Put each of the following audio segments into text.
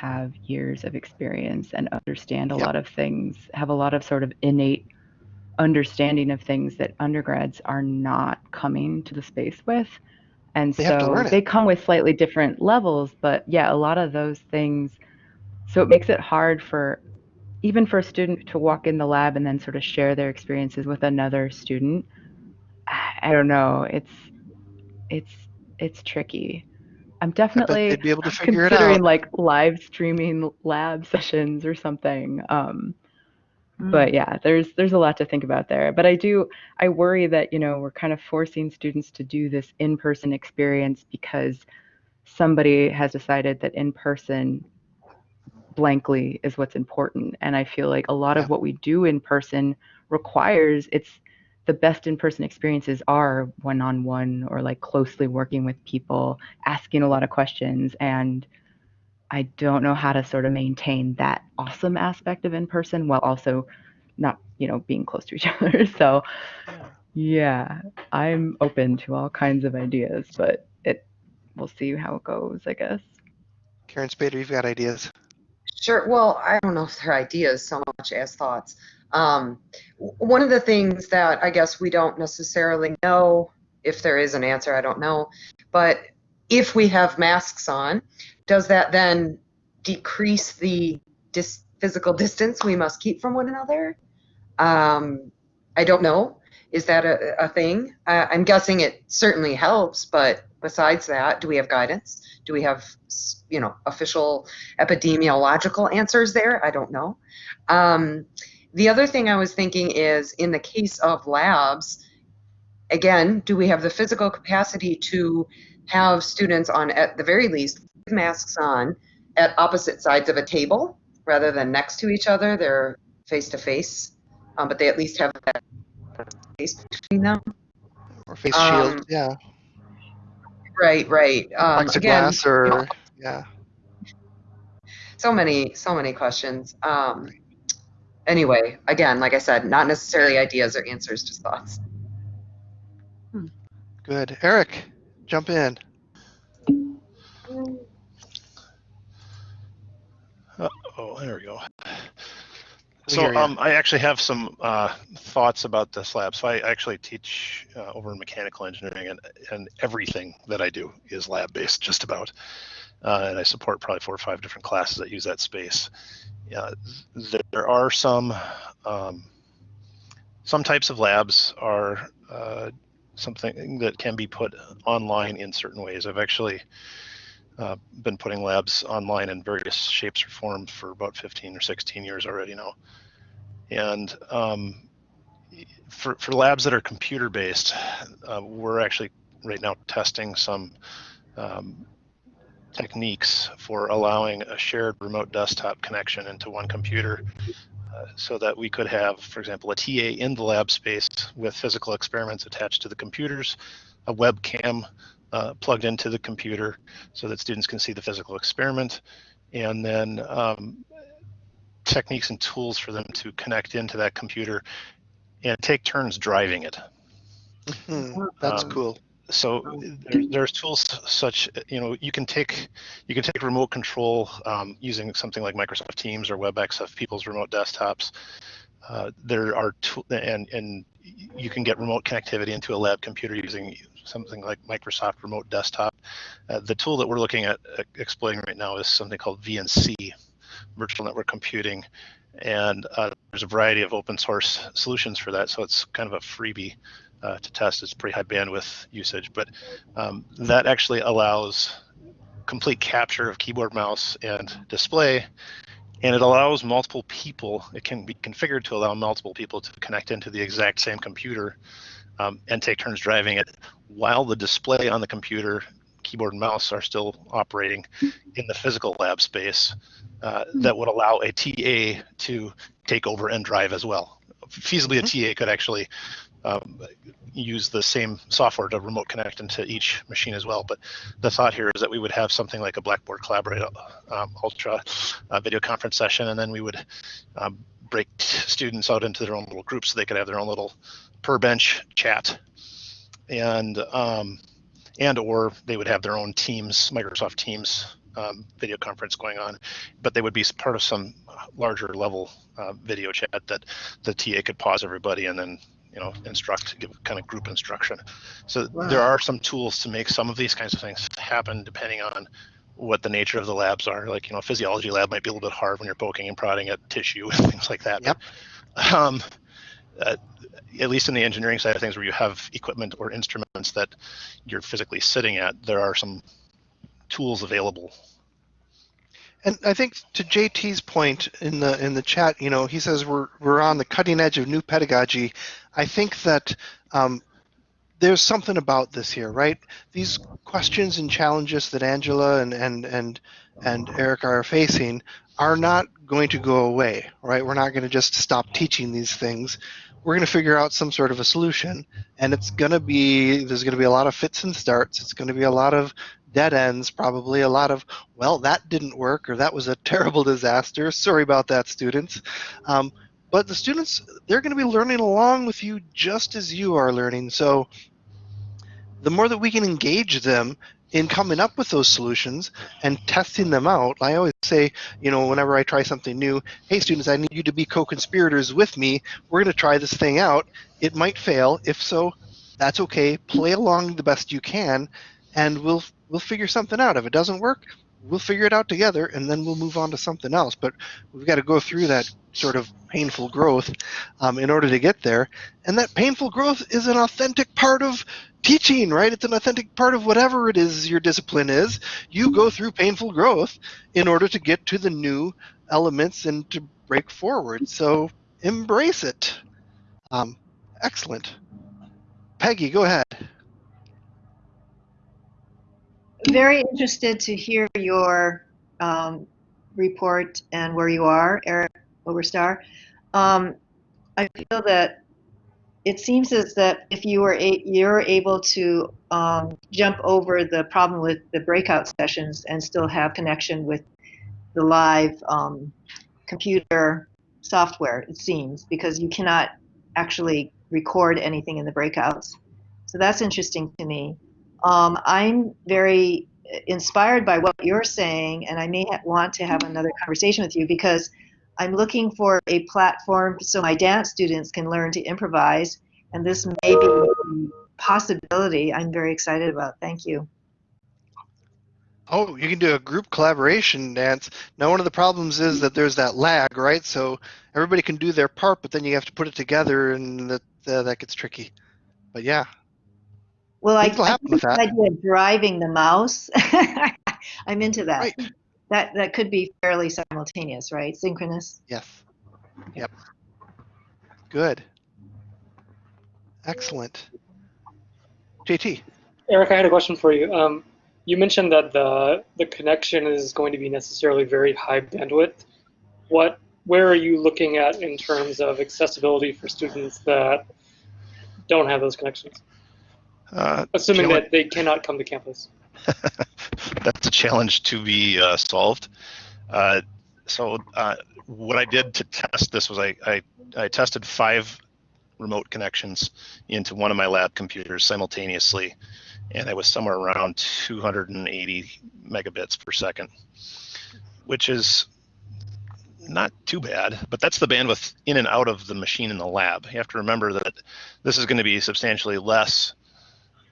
have years of experience and understand a Yep. lot of things, have a lot of sort of innate understanding of things that undergrads are not coming to the space with. And They so they come with slightly different levels, but yeah, a lot of those things. So it makes it hard for even for a student to walk in the lab and then sort of share their experiences with another student. I I don't know. It's it's it's tricky. I'm definitely be able to figure it considering out. like live streaming lab sessions or something. Um, but Mm. yeah, there's there's a lot to think about there. But I do I worry that, you know, we're kind of forcing students to do this in-person experience because somebody has decided that in-person blankly is what's important. And I feel like a lot Yeah. of what we do in person requires it's the best in-person experiences are one-on-one or like closely working with people, asking a lot of questions and I don't know how to sort of maintain that awesome aspect of in person while also not, you know, being close to each other. So, yeah, I'm open to all kinds of ideas, but it we'll see how it goes, I guess. Karen Spader, you've got ideas. Sure. Well, I don't know if they're ideas so much as thoughts. Um, one of the things that I guess we don't necessarily know, if there is an answer, I don't know, but if we have masks on, does that then decrease the dis- physical distance we must keep from one another? Um, I don't know. Is that a, a thing? Uh, I'm guessing it certainly helps, but besides that, do we have guidance? Do we have, you know, official epidemiological answers there? I don't know. Um, the other thing I was thinking is in the case of labs, again, do we have the physical capacity to have students on, at the very least, with masks on at opposite sides of a table rather than next to each other? They're face to face, um, but they at least have that space between them. Or face Um, shield. Yeah. Right, right. Um, again, Plexiglass you or yeah. so many so many questions um anyway again like i said not necessarily ideas or answers just thoughts Good. Eric, jump in. Oh, there we go. So um, I actually have some uh, thoughts about this lab. So I actually teach uh, over in mechanical engineering, and, and everything that I do is lab based, just about. Uh, and I support probably four or five different classes that use that space. Th- there are some um, some types of labs are uh, something that can be put online in certain ways. I've actually uh, been putting labs online in various shapes or forms for about 15 or 16 years already now. And um, for, for labs that are computer based, uh, we're actually right now testing some um, techniques for allowing a shared remote desktop connection into one computer uh, so that we could have, for example, a TA in the lab space with physical experiments attached to the computers, a webcam uh, plugged into the computer so that students can see the physical experiment, and then um, techniques and tools for them to connect into that computer and take turns driving it. Hmm, that's Um, cool. So there, there's tools such, you know, you can take you can take remote control um, using something like Microsoft Teams or WebEx of people's remote desktops. Uh, there are tool and and you can get remote connectivity into a lab computer using something like Microsoft Remote Desktop. Uh, the tool that we're looking at uh, exploiting right now is something called VNC, Virtual Network Computing, and uh, there's a variety of open source solutions for that. So it's kind of a freebie uh, to test. It's pretty high bandwidth usage, but um, that actually allows complete capture of keyboard, mouse, and display. And it allows multiple people, it can be configured to allow multiple people to connect into the exact same computer um, and take turns driving it while the display on the computer, keyboard and mouse are still operating in the physical lab space uh, that would allow a TA to take over and drive as well. Feasibly, a TA could actually um, use the same software to remote connect into each machine as well. But the thought here is that we would have something like a Blackboard Collaborate um, Ultra uh, video conference session, and then we would um, break students out into their own little groups so they could have their own little per bench chat, and um, and or they would have their own Teams, Microsoft Teams um, video conference going on, but they would be part of some larger level uh, video chat that the TA could pause everybody and then you know instruct, give kind of group instruction. So Wow. there are some tools to make some of these kinds of things happen depending on what the nature of the labs are. Like you know, physiology lab might be a little bit hard when you're poking and prodding at tissue and things like that. Yep. But, um, uh, at least in the engineering side of things, where you have equipment or instruments that you're physically sitting at, there are some tools available. And I think to JT's point in the in the chat, you know, he says we're we're on the cutting edge of new pedagogy. I think that um, there's something about this here, right? These questions and challenges that Angela and and and and Eric are facing are not going to go away, right? We're not going to just stop teaching these things. We're going to figure out some sort of a solution, and it's going to be there's going to be a lot of fits and starts. It's going to be a lot of dead ends, probably a lot of well, that didn't work, or that was a terrible disaster. Sorry about that, students. Um, but the students, they're going to be learning along with you just as you are learning. So the more that we can engage them in coming up with those solutions and testing them out, I always say, you know, whenever I try something new, hey, students, I need you to be co conspirators with me. We're going to try this thing out. It might fail. If so, that's okay. Play along the best you can, and we'll we'll figure something out. If it doesn't work, we'll figure it out together, and then we'll move on to something else. But we've got to go through that sort of painful growth um, in order to get there. And that painful growth is an authentic part of teaching, right? It's an authentic part of whatever it is your discipline is. You go through painful growth in order to get to the new elements and to break forward. So embrace it. Um, excellent. Peggy, go ahead. Very interested to hear your um, report and where you are, Eric Oberstar. Um, I feel that it seems as that if you were a, you're able to um, jump over the problem with the breakout sessions and still have connection with the live um, computer software, it seems, because you cannot actually record anything in the breakouts. So that's interesting to me. Um, I'm very inspired by what you're saying, and I may want to have another conversation with you because I'm looking for a platform so my dance students can learn to improvise, and this may be a possibility I'm very excited about. Thank you. Oh, you can do a group collaboration dance. Now, one of the problems is that there's that lag, right? So everybody can do their part, but then you have to put it together, and that uh, that gets tricky. But yeah, Well, I, I happen think the idea of driving the mouse. I'm into that. right. That that could be fairly simultaneous, right? Synchronous. Yes. Yep. Good. Excellent. JT. Eric, I had a question for you. Um, you mentioned that the the connection is going to be necessarily very high bandwidth. What, where are you looking at in terms of accessibility for students that don't have those connections? Uh, Assuming that they cannot come to campus. that's a challenge to be uh, solved. Uh, so uh, what I did to test this was I, I, I tested five remote connections into one of my lab computers simultaneously, and I was somewhere around 280 megabits per second, which is not too bad, but that's the bandwidth in and out of the machine in the lab. You have to remember that this is going to be substantially less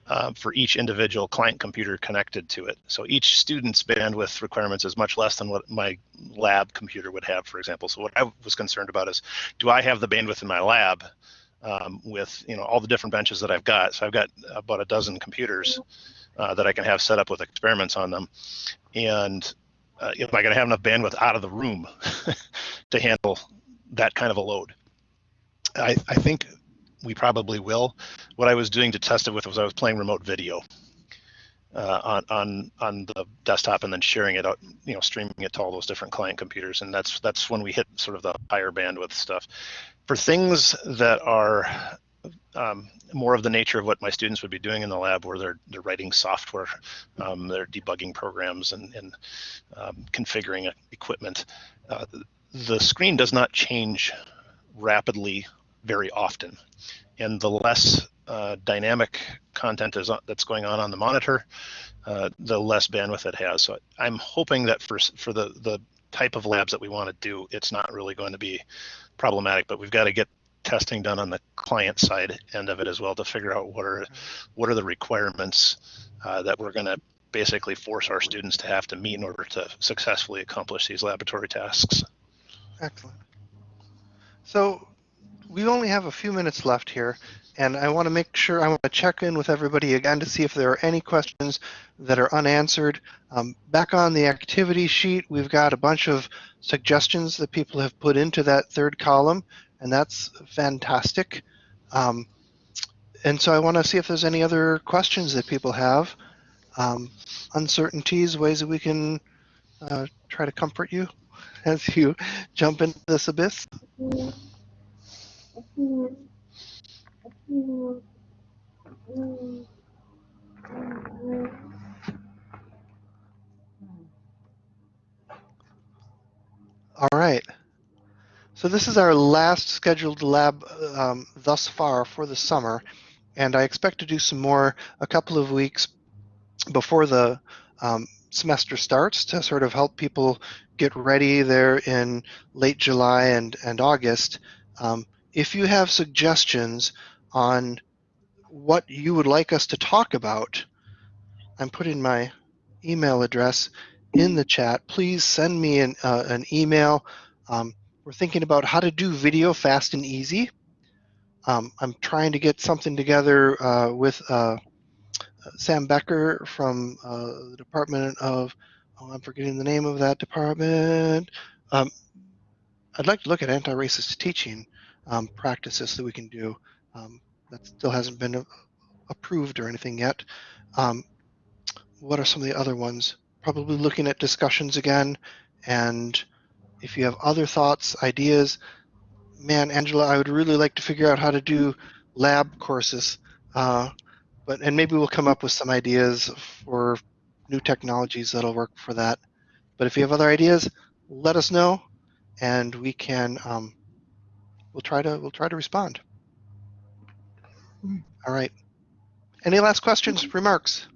uh, for each individual client computer connected to it. So each student's bandwidth requirements is much less than what my lab computer would have, for example. So what I was concerned about is, do I have the bandwidth in my lab um, with you know all the different benches that I've got? So I've got about a dozen computers uh, that I can have set up with experiments on them, and uh, am I going to have enough bandwidth out of the room to handle that kind of a load? I, I think we probably will. What I was doing to test it with was I was playing remote video uh, on on on the desktop and then sharing it out, you know, streaming it to all those different client computers, and that's that's when we hit sort of the higher bandwidth stuff. For things that are um, more of the nature of what my students would be doing in the lab, where they're they're writing software, um, they're debugging programs and and um, configuring equipment. Uh, the screen does not change rapidly very often, and the less uh, dynamic content is on, that's going on on the monitor, uh, the less bandwidth it has. So I'm hoping that for for the the type of labs that we want to do, it's not really going to be problematic. But we've got to get testing done on the client side end of it as well to figure out what are what are the requirements uh, that we're going to basically force our students to have to meet in order to successfully accomplish these laboratory tasks. Excellent. So we only have a few minutes left here, and I want to make sure I want to check in with everybody again to see if there are any questions that are unanswered. Um, back on the activity sheet, we've got a bunch of suggestions that people have put into that third column, and that's fantastic. Um, and so I want to see if there's any other questions that people have, um, uncertainties, ways that we can uh, try to comfort you as you jump into this abyss. All right. So this is our last scheduled lab um, thus far for the summer, and I expect to do some more a couple of weeks before the um, semester starts to sort of help people get ready there in late July and, and August. Um, if you have suggestions on what you would like us to talk about, I'm putting my email address in the chat. Please send me an, uh, an email. Um, we're thinking about how to do video fast and easy. Um, I'm trying to get something together uh, with uh, Sam Becker from uh, the Department of, oh, I'm forgetting the name of that department. Um, I'd like to look at anti-racist teaching um, practices that we can do. Um, that still hasn't been approved or anything yet. Um, what are some of the other ones? Probably looking at discussions again. And if you have other thoughts, ideas, man, Angela, I would really like to figure out how to do lab courses. Uh, but and maybe we'll come up with some ideas for new technologies that'll work for that. But if you have other ideas, let us know, and we can um, we'll try to we'll try to respond. All right. Any last questions, remarks?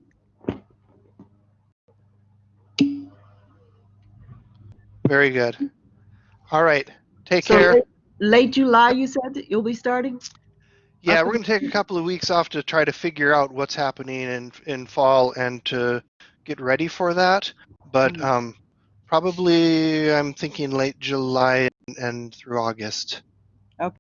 Very good. All right. Take So care. late- Late July, you said you'll be starting? Yeah, we're going to take a couple of weeks off to try to figure out what's happening in in fall and to get ready for that. But Mhm. um, probably I'm thinking late July and, and through August.